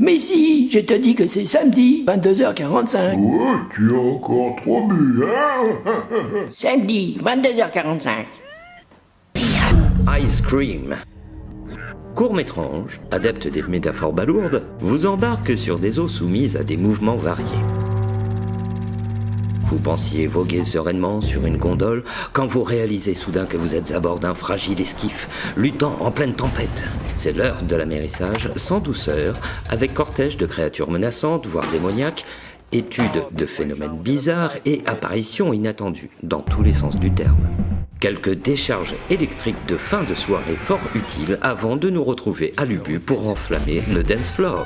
Mais si, je te dis que c'est samedi, 22h45. Ouais, tu as encore trop bu, hein Samedi, 22h45. Ice Cream. Court-métrange, adepte des métaphores balourdes, vous embarque sur des eaux soumises à des mouvements variés. Vous pensiez voguer sereinement sur une gondole quand vous réalisez soudain que vous êtes à bord d'un fragile esquif, luttant en pleine tempête. C'est l'heure de l'amérissage, sans douceur, avec cortège de créatures menaçantes, voire démoniaques, études de phénomènes bizarres et apparitions inattendues, dans tous les sens du terme. Quelques décharges électriques de fin de soirée fort utiles avant de nous retrouver à l'Ubu pour enflammer le dance floor.